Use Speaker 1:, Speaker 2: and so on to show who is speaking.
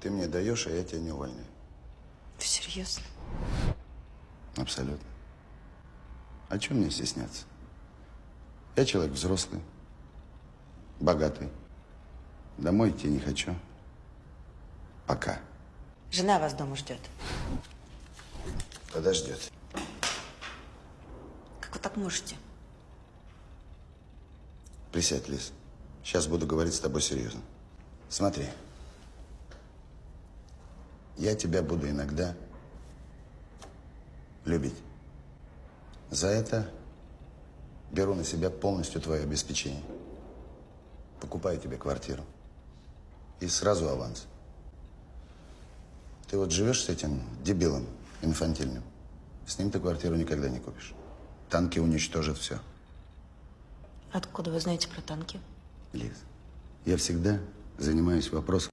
Speaker 1: Ты мне даешь, а я тебя не увольняю.
Speaker 2: Вы серьезно?
Speaker 1: Абсолютно. А чем мне стесняться? Я человек взрослый, богатый. Домой идти не хочу. Пока.
Speaker 2: Жена вас дома ждет.
Speaker 1: Подождет.
Speaker 2: Как вы так можете?
Speaker 1: Присядь, Лиз. Сейчас буду говорить с тобой серьезно. Смотри. Я тебя буду иногда любить. За это беру на себя полностью твое обеспечение. Покупаю тебе квартиру. И сразу аванс. Ты вот живешь с этим дебилом инфантильным. С ним ты квартиру никогда не купишь. Танки уничтожат все.
Speaker 2: Откуда вы знаете про танки?
Speaker 1: Лиз, я всегда занимаюсь вопросом